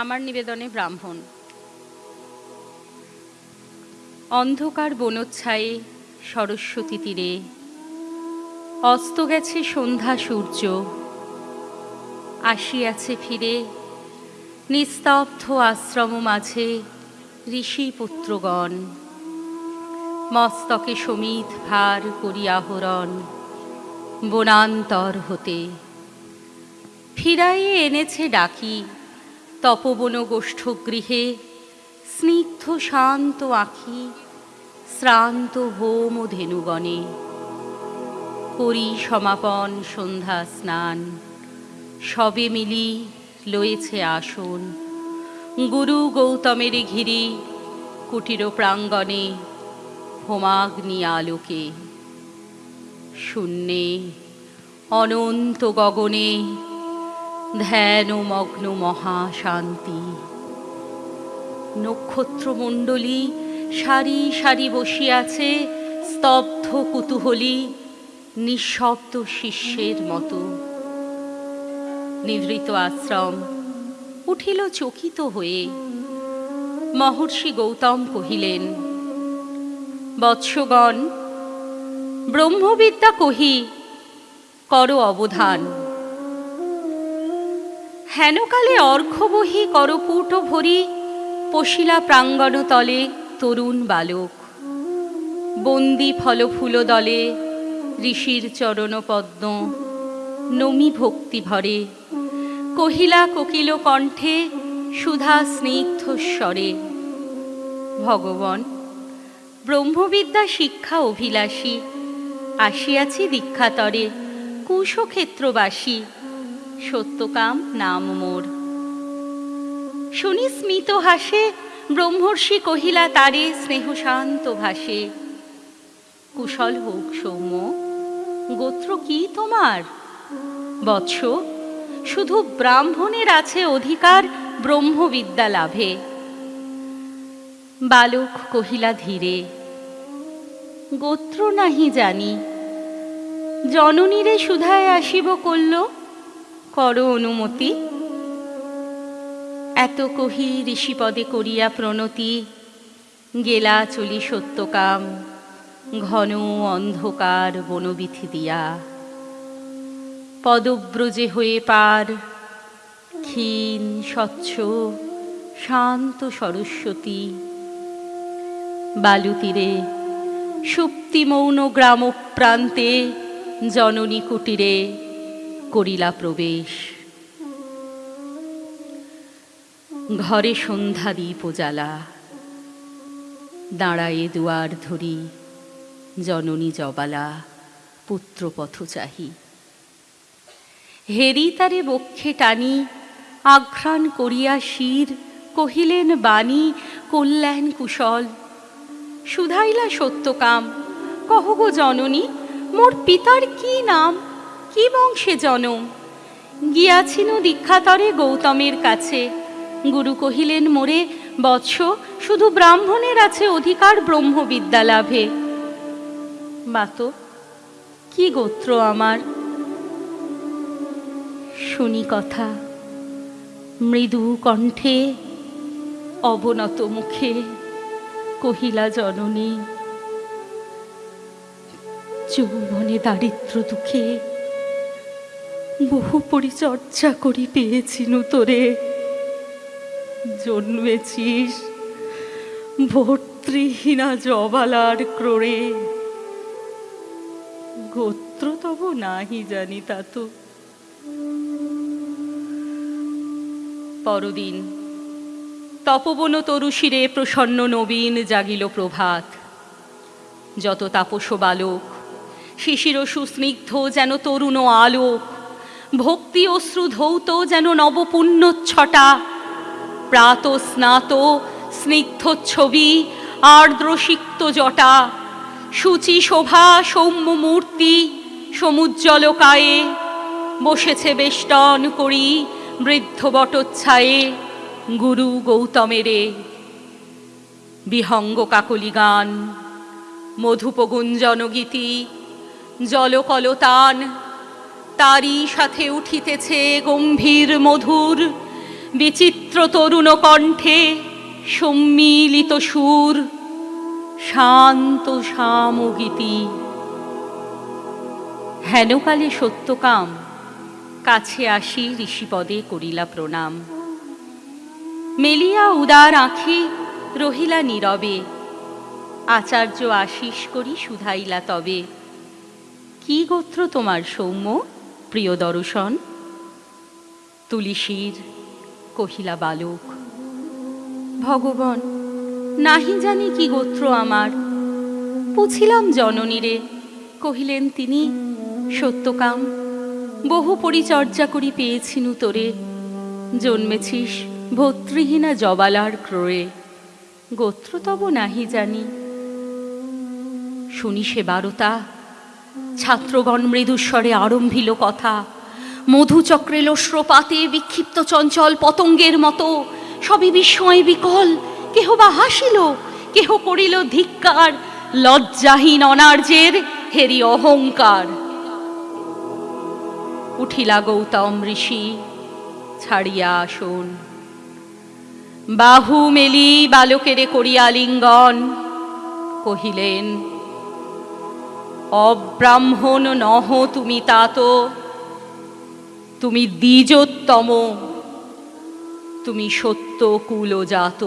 আমার নিবেদনে ব্রাহ্মণ। অন্ধকার বনোচ্ছায়ে সরস্বতী তীরে অস্ত গেছে সন্ধ্যা সূর্য, আসিয়াছে ফিরে নিস্তব্ধ আশ্রম মাঝে ঋষি পুত্রগণ। মস্তকে সমিত ভার করিয়াহরণ বনান্তর হতে। ফিরাইয়ে এনেছে ডাকি তপবন গোষ্ঠগৃহে স্নিগ্ধ শান্ত আখি, শ্রান্ত হোম ধেনুগণে করি সমাপন সন্ধ্যা স্নান, সবে মিলি লয়েছে আসন। গুরু গৌতমের ঘিরি কুটির প্রাঙ্গণে হোমাগ্নি আলোকে। শূন্যে অনন্ত গগনে ধ্যান মগ্ন মহাশান্তি। নক্ষত্রমণ্ডলী সারি সারি বসিয়াছে, স্তব্ধ কুতূহলী, নিঃশব্দ শিষ্যের মতো। নিভৃত আশ্রম উঠিল চকিত হয়ে। মহর্ষি গৌতম কহিলেন, বৎসগণ, ব্রহ্মবিদ্যা কহি, কর অবধান। হেনকালে অর্ঘবহি করপুট ভরি পশিলা প্রাঙ্গণ তলে তরুণ বালক। বন্দি ফলফুল দলে ঋষির চরণ পদ্ম নমি ভক্তি ভরে। কহিলা কোকিল কণ্ঠে সুধা স্নিগ্ধ স্বরে, ভগবান, ব্রহ্মবিদ্যা শিক্ষা অভিলাষী, আসিয়াছি দীক্ষাতরে কুশক্ষেত্রবাসী সত্যকাম নাম মোর। শুনি স্মিত হাসে, ব্রহ্মর্ষি কহিলা তারে স্নেহশান্ত ভাসে। কুশল হোক সৌম্য, গোত্র কি তোমার? বৎস, শুধু ব্রাহ্মণের আছে অধিকার ব্রহ্মবিদ্যা লাভে। বালক কহিলা ধীরে, গোত্র নাহি জানি। জননীরে সুধায় আসিব করল কর অনুমতি। এত কহি ঋষিপদে করিয়া প্রণতি, গেলা চলি সত্যকাম, ঘন অন্ধকার বনবিথি দিয়া। পদব্রজে হয়ে পার, ক্ষীণ, স্বচ্ছ, শান্ত সরস্বতী। বালুতীরে সুপ্তি মৌন গ্রাম প্রান্তে জননী কুটিরে করিলা প্রবেশ। ঘরে সন্ধ্যা দ্বীপ জ্বালা। দাঁড়ায়ে দুয়ার ধরি, জননী জবালা, পুত্রপথ চাহি। হেরি তারে বক্ষে টানি, আঘ্রাণ করিয়া শির, কহিলেন, বাণী, কল্যাণ কুশল। সুধাইলা সত্যকাম। কহ গো জননী, মোর পিতার কি নাম? কি বংশে জনম? গিয়াছিন দীক্ষাতরে গৌতমের কাছে। গুরু কহিলেন, মোরে, বৎস, শুধু ব্রাহ্মণের আছে অধিকার ব্রহ্ম ব্রহ্মবিদ্যা লাভে। বাত, কি গোত্র আমার? শুনি কথা, মৃদু কণ্ঠে, অবনত মুখে কহিলা জননী, যৌবনে দারিদ্র দুঃখে বহু পরিচর্যা করি পেয়েছিনু তোরে। জন্মেছিস ভর্তৃহীনা জবালার ক্রোড়ে। গোত্র তব নাহি জানি তা তো। পরদিন তপবন তরুশিরে প্রসন্ন নবীন জাগিল প্রভাত। যত তাপস বালক, শিশির সুস্নিগ্ধ যেন তরুণ আলোক ভক্তি অশ্রু ধৌত যেন নবপুণ্যচ্ছটা প্রাত স্নাত, স্নিগ্ধ ছবি আর্দ্রসিক্ত জটা। সূচি শোভা, সৌম্য মূর্তি, সমুজ্জ্বল কায়ে। বসেছে বেষ্টন করি, বৃদ্ধ বটোচ্ছায়ে। গুরু গৌতমেরে। বিহঙ্গ কাকলি গান, মধুপগুঞ্জন গীতি, জলকলতান তারই সাথে উঠিতেছে গম্ভীর মধুর, বিচিত্র তরুণ কণ্ঠে সম্মিলিত সুর, শান্ত সামগীতি। হেনকালে সত্যকাম, কাছে আসি ঋষিপদে করিলা প্রণাম। মেলিয়া উদার আঁখি রহিলা নীরবে, আচার্য আশিস করি শুধাইলা তবে। কি গোত্র তোমার সৌম্য? প্রিয় দর্শন, তুলিসীর কহিলা বালক, ভগবান, নাহি জানি কি গোত্র আমার। পুছিলাম জননীরে, কহিলেন তিনি, সত্যকাম, বহু পরিচর্যা করি পেয়েছিনু তোরে। জন্মেছিস ভর্তৃহীনা জবালার ক্রয়ে গোত্র তব নাহি জানি। শুনি সে বারতা ছাত্রগণ মৃদুস্বরে আরম্ভিল কথা। মধুচক্রে লোশ্রপাতে বিক্ষিপ্ত চঞ্চল পতঙ্গের মতো। সবই বিস্ময় বিকল। কেহ বা হাসিল, কেহ করিল ধিক্কার। লজ্জাহীন অনার্যের হেরি অহংকার। উঠিলা গৌতম ঋষি, ছাড়িয়া আসন। বাহু মেলি বালকেরে করিয়া লিঙ্গন, কহিলেন অব্রাহ্মণ নহ তুমি তাত। তুমি দ্বিজোত্তম তুমি সত্য কুলজাত